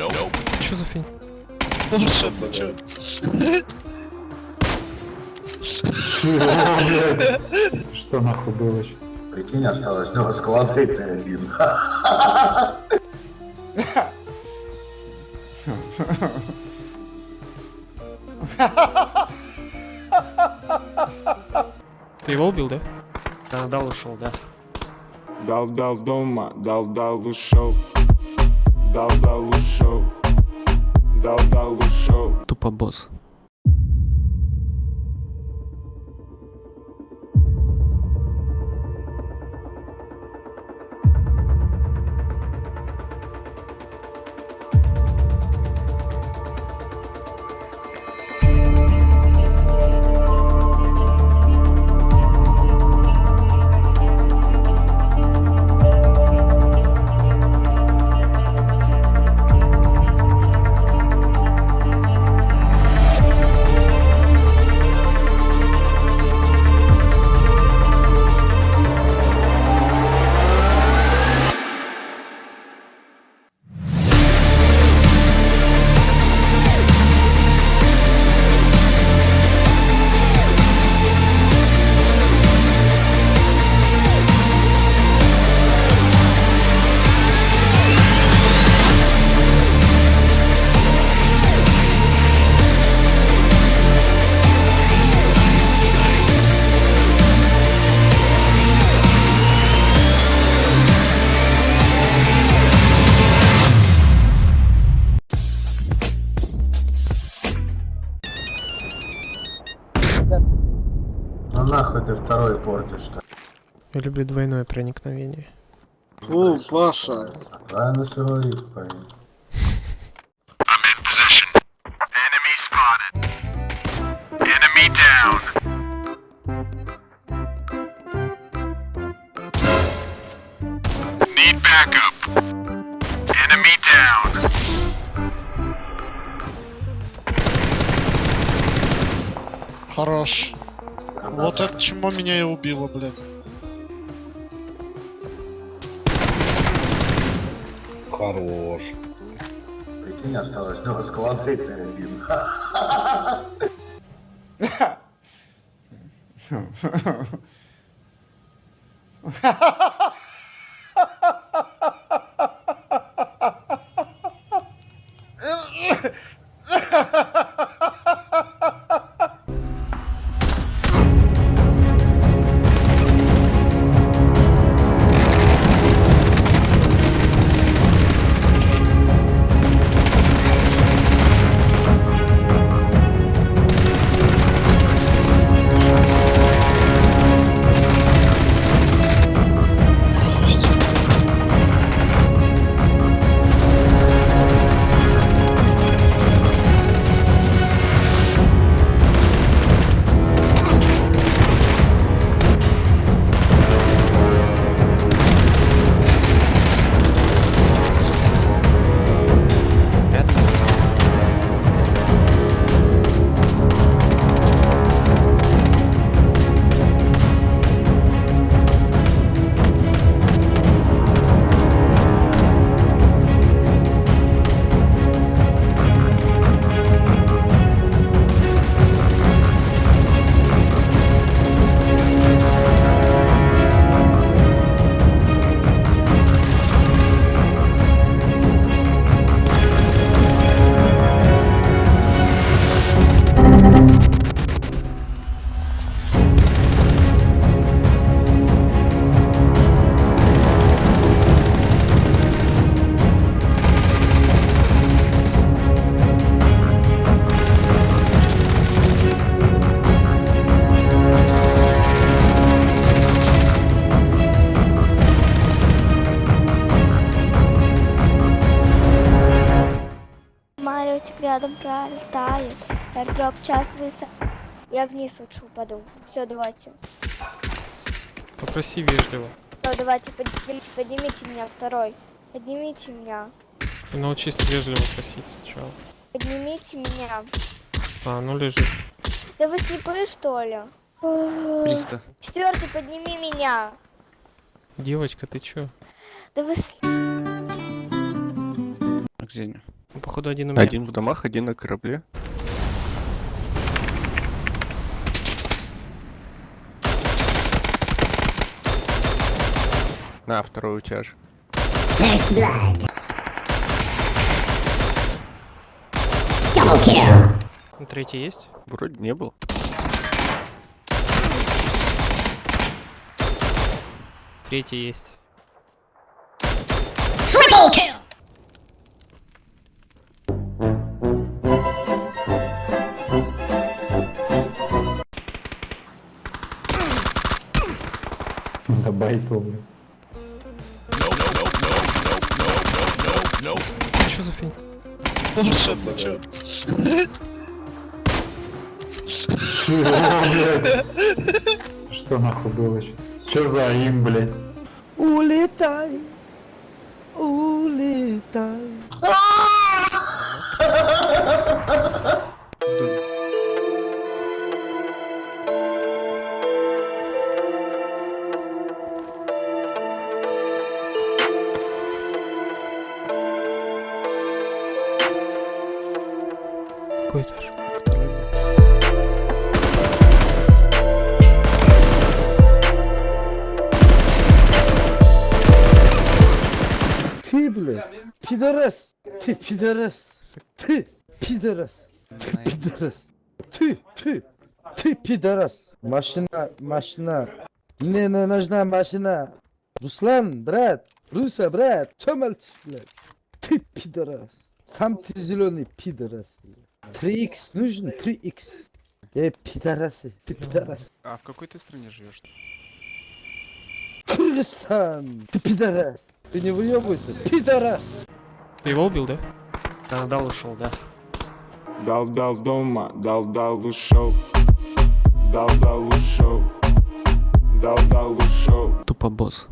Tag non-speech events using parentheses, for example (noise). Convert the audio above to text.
Что за фигня? Что ты чё? Что нахуй было? Прикинь, осталось два склада и ты один. Ты его убил, да? Да, дал ушел, да. Дал, дал дома, дал, дал ушел. Дал, дал ушел. Дал, дал ушел. Тупо босс. Ну нахуй ты второй портишь-то. Я люблю двойное проникновение. Фу, Паша. Правильно сырой риск, парень. Хорош. Вот это чему меня и убило, блядь. Хорош. Прикинь, осталось два склада и ты один. (laughs) (laughs) Самолетик рядом пролетает. Airdrop час высо... Я вниз лучше упаду. Все, давайте. Попроси вежливо. Всё, давайте, поднимите, поднимите меня, второй. Поднимите меня. И научись вежливо просить сначала. Поднимите меня. А, ну лежит. Да вы слепые, что ли? 300. Четвертый, подними меня. Девочка, ты чё? Да вы... где они? Ну, походу один у меня. Один в домах, один на корабле. На, второй у тебя же. Третий есть? Вроде не был. Третий есть. Блин. Что за фигня? Что ты чё? Что нахуй было? Че за им, блядь? Улетай. Cuidar. Ti bile. Pideres. Ti pideres. Ti pideres. Ti pideres. Ti ti. Ti pideres. Maşina maşina. Ne ne нужна maşina. Ruslan brat. Rusa brat. Çömel çizdiler. Ti pideres. Sam tiziloni pideres. Bile. 3x нужен, 3x. Э, пидорасы, ты пидорас. А в какой ты стране живешь? Кыргызстан! Ты пидорас! Ты не выебывайся, пидорас! Ты его убил, да? Да, дал ушел, да. Дал дал дома, дал дал ушел. Дал дал ушел. Дал дал ушел. Тупо босс.